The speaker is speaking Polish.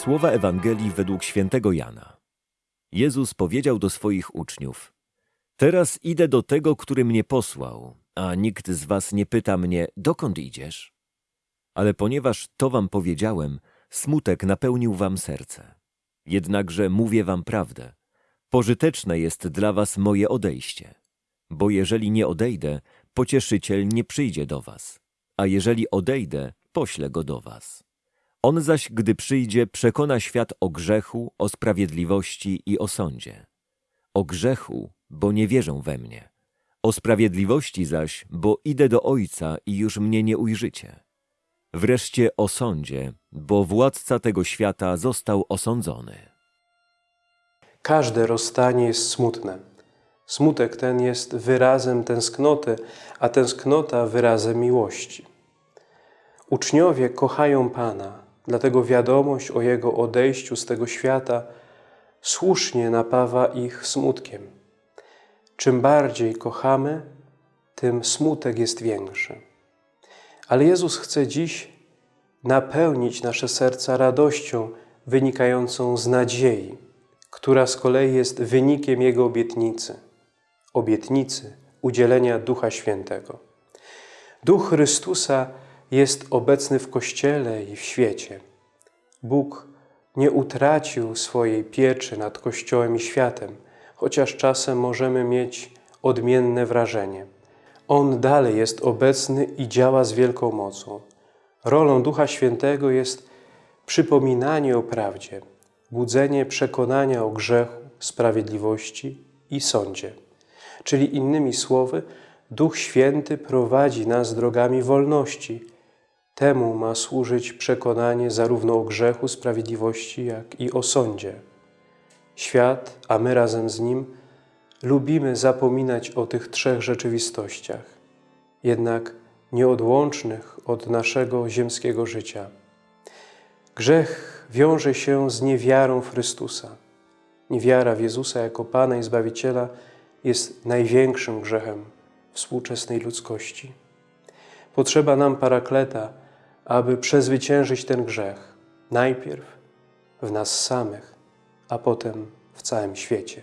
Słowa Ewangelii według świętego Jana. Jezus powiedział do swoich uczniów: Teraz idę do tego, który mnie posłał, a nikt z was nie pyta mnie, dokąd idziesz? Ale ponieważ to wam powiedziałem, smutek napełnił wam serce. Jednakże mówię wam prawdę. Pożyteczne jest dla was moje odejście. Bo jeżeli nie odejdę, pocieszyciel nie przyjdzie do was. A jeżeli odejdę, poślę go do was. On zaś, gdy przyjdzie, przekona świat o grzechu, o sprawiedliwości i o sądzie. O grzechu, bo nie wierzą we mnie. O sprawiedliwości zaś, bo idę do Ojca i już mnie nie ujrzycie. Wreszcie o sądzie, bo władca tego świata został osądzony. Każde rozstanie jest smutne. Smutek ten jest wyrazem tęsknoty, a tęsknota wyrazem miłości. Uczniowie kochają Pana, dlatego wiadomość o Jego odejściu z tego świata słusznie napawa ich smutkiem. Czym bardziej kochamy, tym smutek jest większy. Ale Jezus chce dziś napełnić nasze serca radością wynikającą z nadziei, która z kolei jest wynikiem Jego obietnicy, obietnicy udzielenia Ducha Świętego. Duch Chrystusa jest obecny w Kościele i w świecie. Bóg nie utracił swojej pieczy nad Kościołem i światem, chociaż czasem możemy mieć odmienne wrażenie. On dalej jest obecny i działa z wielką mocą. Rolą Ducha Świętego jest przypominanie o prawdzie, budzenie przekonania o grzechu, sprawiedliwości i sądzie. Czyli innymi słowy, Duch Święty prowadzi nas drogami wolności. Temu ma służyć przekonanie zarówno o grzechu, sprawiedliwości, jak i o sądzie. Świat, a my razem z nim, lubimy zapominać o tych trzech rzeczywistościach, jednak nieodłącznych od naszego ziemskiego życia. Grzech wiąże się z niewiarą w Chrystusa. Niewiara w Jezusa jako Pana i Zbawiciela jest największym grzechem współczesnej ludzkości. Potrzeba nam parakleta, aby przezwyciężyć ten grzech, najpierw w nas samych, a potem w całym świecie.